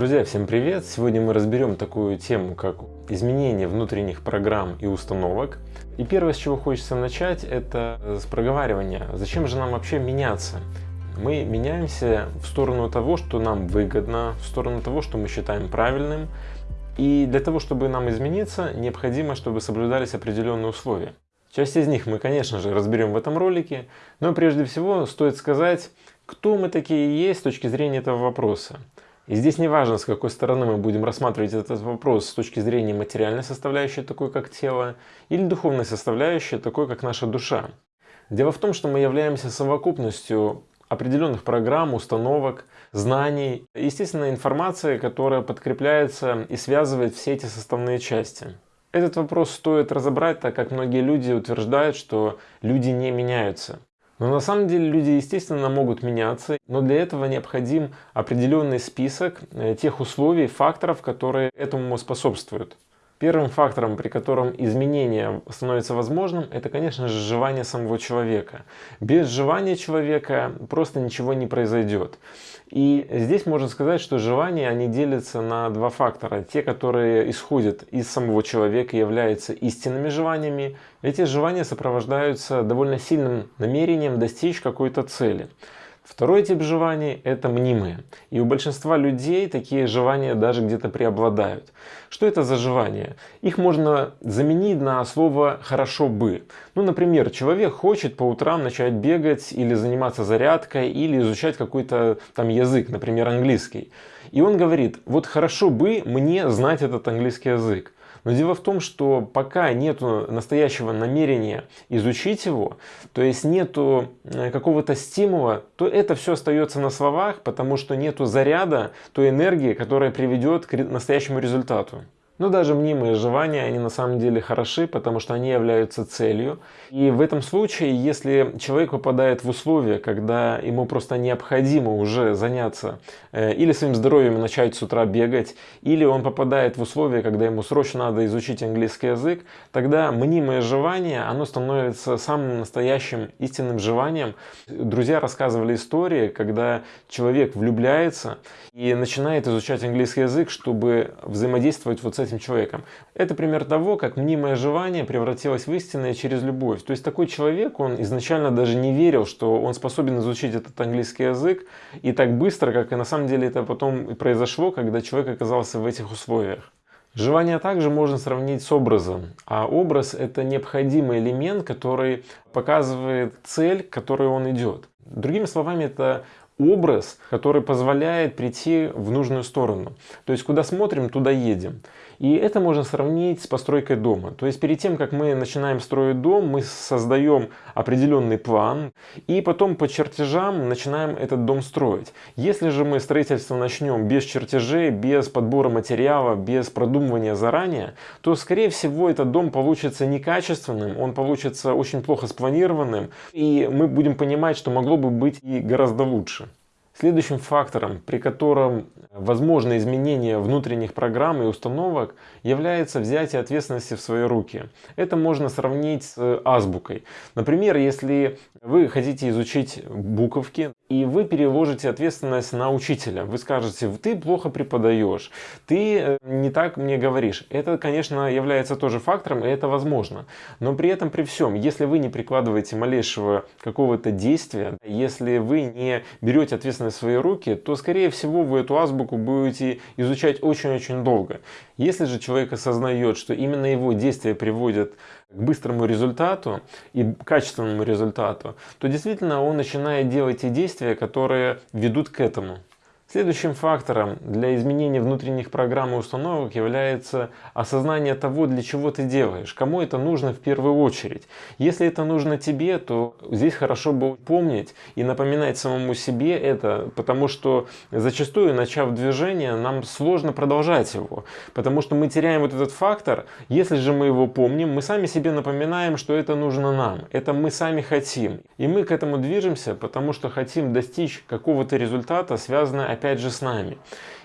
Друзья, всем привет! Сегодня мы разберем такую тему, как изменение внутренних программ и установок. И первое, с чего хочется начать, это с проговаривания. Зачем же нам вообще меняться? Мы меняемся в сторону того, что нам выгодно, в сторону того, что мы считаем правильным. И для того, чтобы нам измениться, необходимо, чтобы соблюдались определенные условия. Часть из них мы, конечно же, разберем в этом ролике, но прежде всего стоит сказать, кто мы такие есть с точки зрения этого вопроса. И здесь не важно, с какой стороны мы будем рассматривать этот вопрос с точки зрения материальной составляющей, такой как тело, или духовной составляющей, такой как наша душа. Дело в том, что мы являемся совокупностью определенных программ, установок, знаний, естественно, информации, которая подкрепляется и связывает все эти составные части. Этот вопрос стоит разобрать, так как многие люди утверждают, что люди не меняются. Но на самом деле люди, естественно, могут меняться, но для этого необходим определенный список э, тех условий, факторов, которые этому способствуют. Первым фактором, при котором изменение становится возможным, это, конечно же, желание самого человека. Без желания человека просто ничего не произойдет. И здесь можно сказать, что желания, они делятся на два фактора. Те, которые исходят из самого человека, являются истинными желаниями. Эти желания сопровождаются довольно сильным намерением достичь какой-то цели. Второй тип желаний – это мнимые. И у большинства людей такие желания даже где-то преобладают. Что это за желания? Их можно заменить на слово «хорошо бы». Ну, например, человек хочет по утрам начать бегать или заниматься зарядкой, или изучать какой-то там язык, например, английский. И он говорит, вот хорошо бы мне знать этот английский язык. Но дело в том, что пока нет настоящего намерения изучить его, то есть нету э, какого-то стимула, то это все остается на словах, потому что нету заряда той энергии, которая приведет к настоящему результату. Но даже мнимые желания, они на самом деле хороши, потому что они являются целью. И в этом случае, если человек попадает в условия, когда ему просто необходимо уже заняться э, или своим здоровьем начать с утра бегать, или он попадает в условия, когда ему срочно надо изучить английский язык, тогда мнимое желание, оно становится самым настоящим истинным желанием. Друзья рассказывали истории, когда человек влюбляется и начинает изучать английский язык, чтобы взаимодействовать вот с этим этим человеком. Это пример того, как мнимое желание превратилось в истинное через любовь. То есть такой человек, он изначально даже не верил, что он способен изучить этот английский язык и так быстро, как и на самом деле это потом произошло, когда человек оказался в этих условиях. Желание также можно сравнить с образом, а образ это необходимый элемент, который показывает цель, к которой он идет. Другими словами, это образ, который позволяет прийти в нужную сторону. То есть куда смотрим, туда едем. И это можно сравнить с постройкой дома. То есть перед тем, как мы начинаем строить дом, мы создаем определенный план и потом по чертежам начинаем этот дом строить. Если же мы строительство начнем без чертежей, без подбора материала, без продумывания заранее, то скорее всего этот дом получится некачественным, он получится очень плохо спланированным и мы будем понимать, что могло бы быть и гораздо лучше. Следующим фактором, при котором возможно изменение внутренних программ и установок, является взятие ответственности в свои руки. Это можно сравнить с азбукой. Например, если вы хотите изучить буковки, и вы переложите ответственность на учителя. Вы скажете, ты плохо преподаешь, ты э, не так мне говоришь. Это, конечно, является тоже фактором, и это возможно. Но при этом, при всем, если вы не прикладываете малейшего какого-то действия, если вы не берете ответственность в свои руки, то, скорее всего, вы эту азбуку будете изучать очень-очень долго. Если же человек осознает, что именно его действия приводят к быстрому результату и качественному результату, то действительно он начинает делать те действия, которые ведут к этому. Следующим фактором для изменения внутренних программ и установок является осознание того, для чего ты делаешь, кому это нужно в первую очередь. Если это нужно тебе, то здесь хорошо бы помнить и напоминать самому себе это, потому что зачастую, начав движение, нам сложно продолжать его, потому что мы теряем вот этот фактор. Если же мы его помним, мы сами себе напоминаем, что это нужно нам, это мы сами хотим. И мы к этому движемся, потому что хотим достичь какого-то результата, связанного опять же с нами.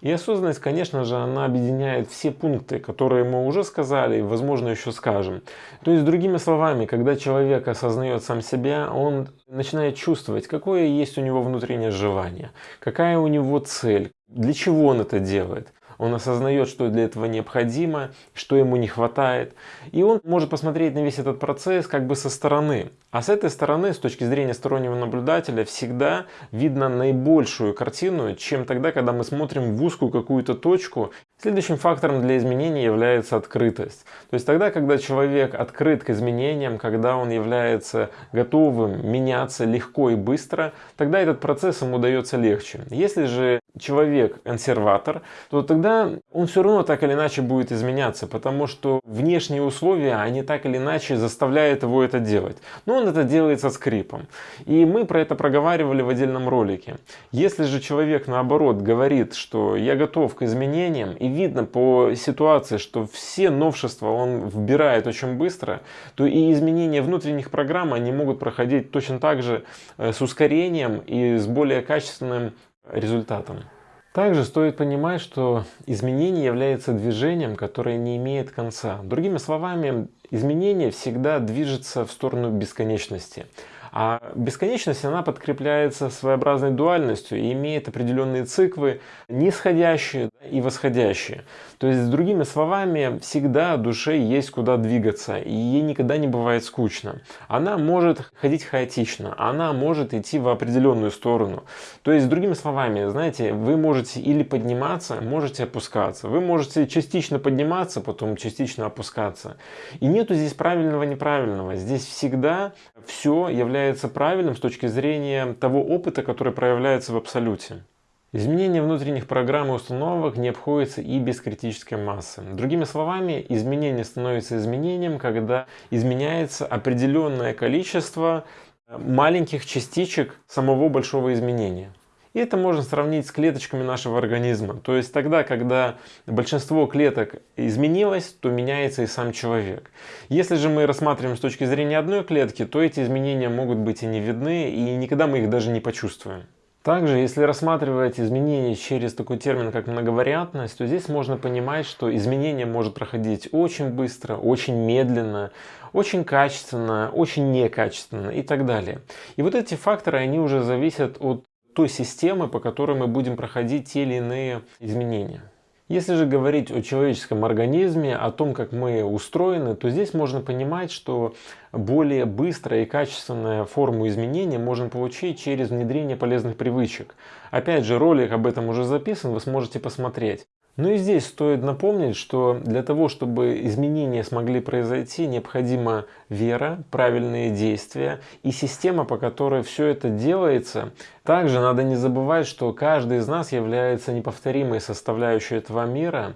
И осознанность, конечно же, она объединяет все пункты, которые мы уже сказали и, возможно, еще скажем. То есть, другими словами, когда человек осознает сам себя, он начинает чувствовать, какое есть у него внутреннее желание, какая у него цель, для чего он это делает он осознает, что для этого необходимо, что ему не хватает. И он может посмотреть на весь этот процесс как бы со стороны. А с этой стороны, с точки зрения стороннего наблюдателя, всегда видно наибольшую картину, чем тогда, когда мы смотрим в узкую какую-то точку. Следующим фактором для изменений является открытость. То есть тогда, когда человек открыт к изменениям, когда он является готовым меняться легко и быстро, тогда этот процесс ему дается легче. Если же человек консерватор, то тогда он все равно так или иначе будет изменяться, потому что внешние условия, они так или иначе заставляют его это делать. Но он это делает со скрипом. И мы про это проговаривали в отдельном ролике. Если же человек наоборот говорит, что я готов к изменениям, и видно по ситуации, что все новшества он вбирает очень быстро, то и изменения внутренних программ, они могут проходить точно так же э, с ускорением и с более качественным результатом. Также стоит понимать, что изменение является движением, которое не имеет конца. Другими словами, изменение всегда движется в сторону бесконечности. А бесконечность, она подкрепляется своеобразной дуальностью и имеет определенные циклы, нисходящие и восходящие. То есть, с другими словами, всегда душе есть куда двигаться, и ей никогда не бывает скучно. Она может ходить хаотично, она может идти в определенную сторону. То есть, с другими словами, знаете, вы можете или подниматься, можете опускаться. Вы можете частично подниматься, потом частично опускаться. И нету здесь правильного-неправильного. Здесь всегда все является правильным с точки зрения того опыта, который проявляется в абсолюте. Изменение внутренних программ и установок не обходится и без критической массы. Другими словами, изменение становится изменением, когда изменяется определенное количество маленьких частичек самого большого изменения. И это можно сравнить с клеточками нашего организма. То есть тогда, когда большинство клеток изменилось, то меняется и сам человек. Если же мы рассматриваем с точки зрения одной клетки, то эти изменения могут быть и не видны, и никогда мы их даже не почувствуем. Также, если рассматривать изменения через такой термин, как многовариантность, то здесь можно понимать, что изменение может проходить очень быстро, очень медленно, очень качественно, очень некачественно и так далее. И вот эти факторы, они уже зависят от той системы, по которой мы будем проходить те или иные изменения. Если же говорить о человеческом организме, о том, как мы устроены, то здесь можно понимать, что более быстрая и качественная форму изменения можно получить через внедрение полезных привычек. Опять же, ролик об этом уже записан, вы сможете посмотреть. Ну и здесь стоит напомнить, что для того, чтобы изменения смогли произойти, необходима вера, правильные действия и система, по которой все это делается. Также надо не забывать, что каждый из нас является неповторимой составляющей этого мира.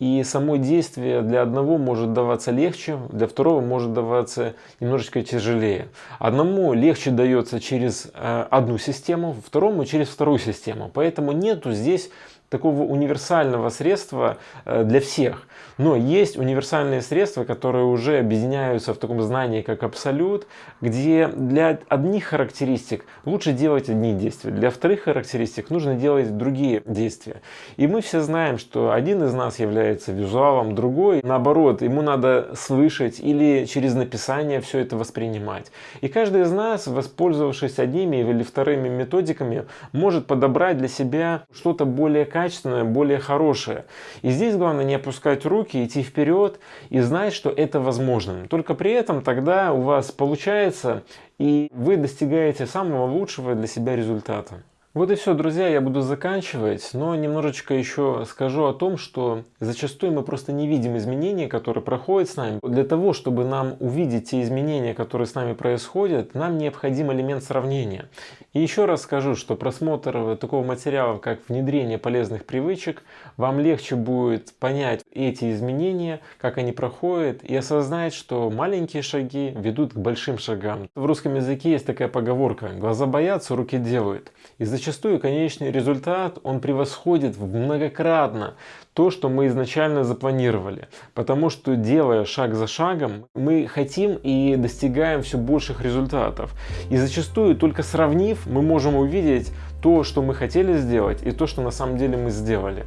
И само действие для одного может даваться легче, для второго может даваться немножечко тяжелее. Одному легче дается через э, одну систему, второму через вторую систему. Поэтому нету здесь такого универсального средства э, для всех. Но есть универсальные средства, которые уже объединяются в таком знании, как абсолют, где для одних характеристик лучше делать одни действия, для вторых характеристик нужно делать другие действия. И мы все знаем, что один из нас является визуалом, другой, наоборот, ему надо слышать или через написание все это воспринимать. И каждый из нас, воспользовавшись одними или вторыми методиками, может подобрать для себя что-то более качественное, качественное, более хорошее. И здесь главное не опускать руки, идти вперед и знать, что это возможно. Только при этом тогда у вас получается и вы достигаете самого лучшего для себя результата. Вот и все, друзья, я буду заканчивать, но немножечко еще скажу о том, что зачастую мы просто не видим изменений, которые проходят с нами. Для того, чтобы нам увидеть те изменения, которые с нами происходят, нам необходим элемент сравнения. И еще раз скажу, что просмотр такого материала, как внедрение полезных привычек, вам легче будет понять эти изменения, как они проходят, и осознать, что маленькие шаги ведут к большим шагам. В русском языке есть такая поговорка «глаза боятся, руки делают». И зачастую конечный результат, он превосходит многократно то, что мы изначально запланировали. Потому что делая шаг за шагом, мы хотим и достигаем все больших результатов. И зачастую только сравнив, мы можем увидеть то, что мы хотели сделать и то, что на самом деле мы сделали.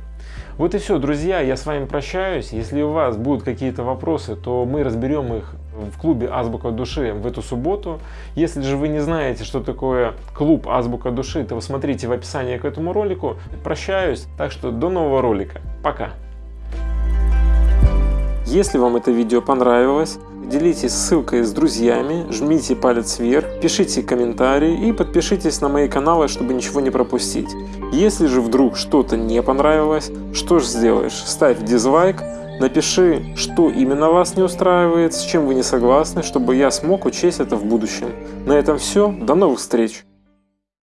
Вот и все, друзья, я с вами прощаюсь. Если у вас будут какие-то вопросы, то мы разберем их в клубе Азбука Души в эту субботу. Если же вы не знаете, что такое клуб Азбука Души, то вы смотрите в описании к этому ролику. Прощаюсь, так что до нового ролика. Пока! Если вам это видео понравилось, делитесь ссылкой с друзьями, жмите палец вверх, пишите комментарии и подпишитесь на мои каналы, чтобы ничего не пропустить. Если же вдруг что-то не понравилось, что ж сделаешь? Ставь дизлайк, напиши, что именно вас не устраивает, с чем вы не согласны, чтобы я смог учесть это в будущем. На этом все, до новых встреч!